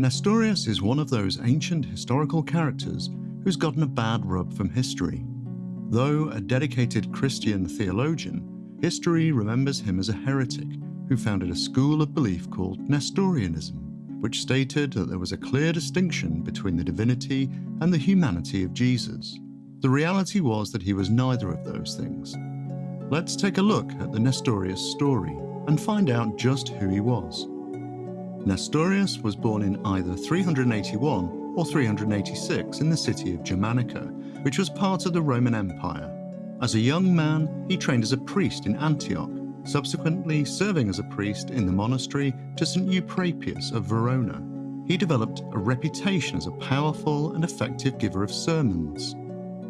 Nestorius is one of those ancient historical characters who's gotten a bad rub from history. Though a dedicated Christian theologian, history remembers him as a heretic who founded a school of belief called Nestorianism, which stated that there was a clear distinction between the divinity and the humanity of Jesus. The reality was that he was neither of those things. Let's take a look at the Nestorius story and find out just who he was. Nestorius was born in either 381 or 386 in the city of Germanica, which was part of the Roman Empire. As a young man, he trained as a priest in Antioch, subsequently serving as a priest in the monastery to St. Euprepius of Verona. He developed a reputation as a powerful and effective giver of sermons.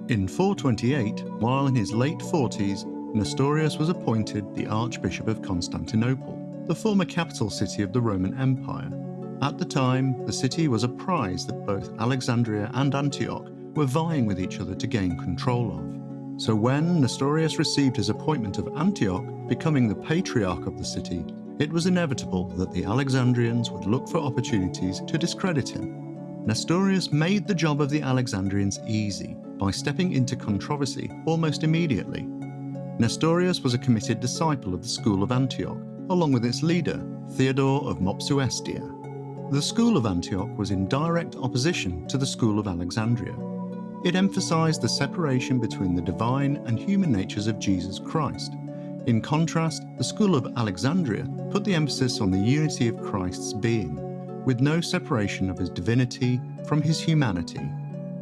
In 428, while in his late 40s, Nestorius was appointed the Archbishop of Constantinople, the former capital city of the Roman Empire. At the time, the city was a prize that both Alexandria and Antioch were vying with each other to gain control of. So when Nestorius received his appointment of Antioch, becoming the patriarch of the city, it was inevitable that the Alexandrians would look for opportunities to discredit him. Nestorius made the job of the Alexandrians easy by stepping into controversy almost immediately. Nestorius was a committed disciple of the school of Antioch, along with its leader, Theodore of Mopsuestia. The school of Antioch was in direct opposition to the school of Alexandria. It emphasized the separation between the divine and human natures of Jesus Christ. In contrast, the school of Alexandria put the emphasis on the unity of Christ's being, with no separation of his divinity from his humanity.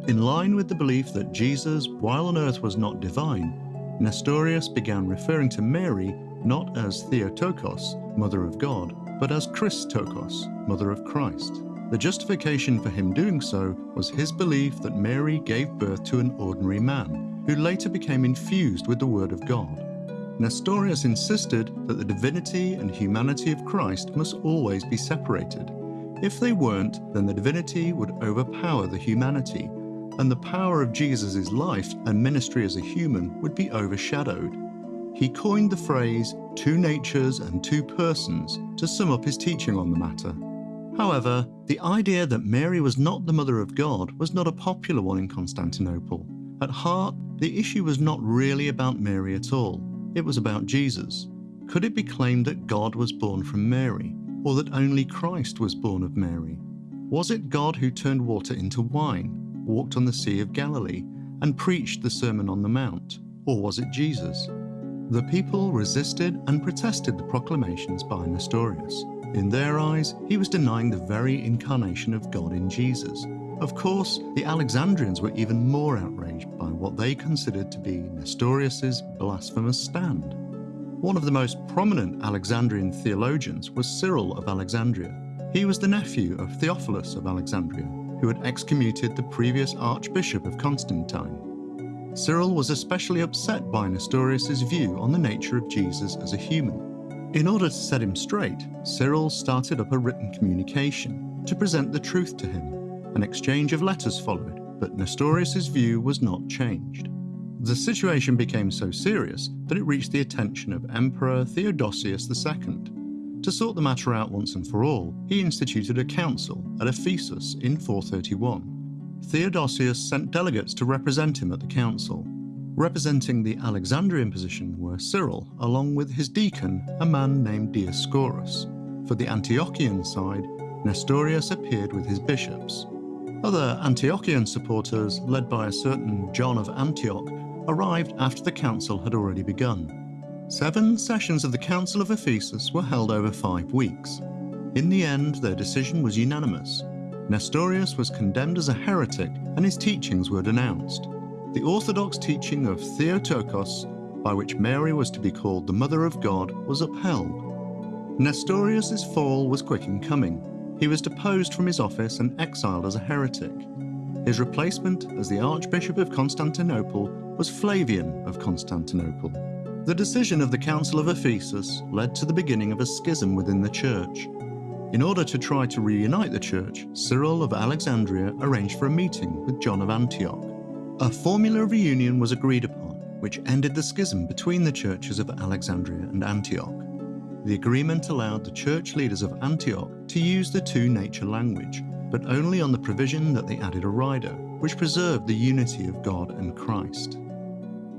In line with the belief that Jesus, while on earth was not divine, Nestorius began referring to Mary not as Theotokos, Mother of God, but as Christokos, Mother of Christ. The justification for him doing so was his belief that Mary gave birth to an ordinary man, who later became infused with the Word of God. Nestorius insisted that the divinity and humanity of Christ must always be separated. If they weren't, then the divinity would overpower the humanity, and the power of Jesus' life and ministry as a human would be overshadowed. He coined the phrase two natures and two persons to sum up his teaching on the matter. However, the idea that Mary was not the Mother of God was not a popular one in Constantinople. At heart, the issue was not really about Mary at all. It was about Jesus. Could it be claimed that God was born from Mary, or that only Christ was born of Mary? Was it God who turned water into wine, walked on the Sea of Galilee, and preached the Sermon on the Mount? Or was it Jesus? The people resisted and protested the proclamations by Nestorius. In their eyes, he was denying the very incarnation of God in Jesus. Of course, the Alexandrians were even more outraged by what they considered to be Nestorius's blasphemous stand. One of the most prominent Alexandrian theologians was Cyril of Alexandria. He was the nephew of Theophilus of Alexandria, who had excommunicated the previous Archbishop of Constantine. Cyril was especially upset by Nestorius's view on the nature of Jesus as a human. In order to set him straight, Cyril started up a written communication to present the truth to him an exchange of letters followed, but Nestorius's view was not changed. The situation became so serious that it reached the attention of Emperor Theodosius II. To sort the matter out once and for all, he instituted a council at Ephesus in 431. Theodosius sent delegates to represent him at the council. Representing the Alexandrian position were Cyril, along with his deacon, a man named Dioscorus. For the Antiochian side, Nestorius appeared with his bishops. Other Antiochian supporters, led by a certain John of Antioch, arrived after the council had already begun. Seven sessions of the Council of Ephesus were held over five weeks. In the end, their decision was unanimous. Nestorius was condemned as a heretic and his teachings were denounced. The orthodox teaching of Theotokos, by which Mary was to be called the Mother of God, was upheld. Nestorius's fall was quick in coming. He was deposed from his office and exiled as a heretic. His replacement as the Archbishop of Constantinople was Flavian of Constantinople. The decision of the Council of Ephesus led to the beginning of a schism within the church. In order to try to reunite the church, Cyril of Alexandria arranged for a meeting with John of Antioch. A formula of reunion was agreed upon, which ended the schism between the churches of Alexandria and Antioch. The agreement allowed the church leaders of Antioch to use the two nature language, but only on the provision that they added a rider, which preserved the unity of God and Christ.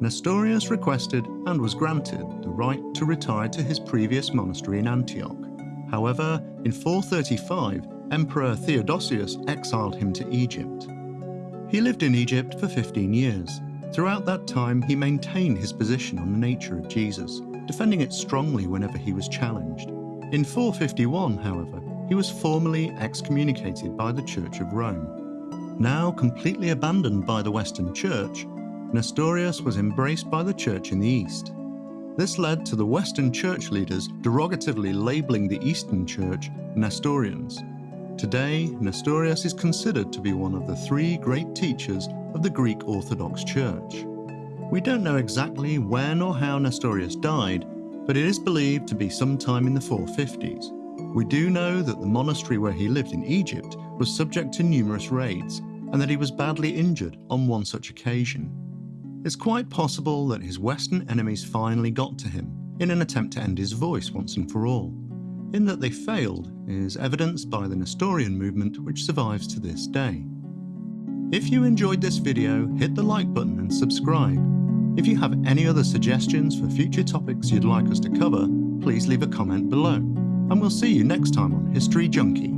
Nestorius requested and was granted the right to retire to his previous monastery in Antioch. However, in 435, Emperor Theodosius exiled him to Egypt. He lived in Egypt for 15 years. Throughout that time, he maintained his position on the nature of Jesus, defending it strongly whenever he was challenged. In 451, however, he was formally excommunicated by the Church of Rome. Now completely abandoned by the Western Church, Nestorius was embraced by the Church in the East. This led to the Western Church leaders derogatively labeling the Eastern Church Nestorians. Today, Nestorius is considered to be one of the three great teachers of the Greek Orthodox Church. We don't know exactly when or how Nestorius died, but it is believed to be sometime in the 450s. We do know that the monastery where he lived in Egypt was subject to numerous raids, and that he was badly injured on one such occasion. It's quite possible that his Western enemies finally got to him in an attempt to end his voice once and for all. In that they failed is evidenced by the Nestorian movement which survives to this day. If you enjoyed this video, hit the like button and subscribe. If you have any other suggestions for future topics you'd like us to cover, please leave a comment below. And we'll see you next time on History Junkie.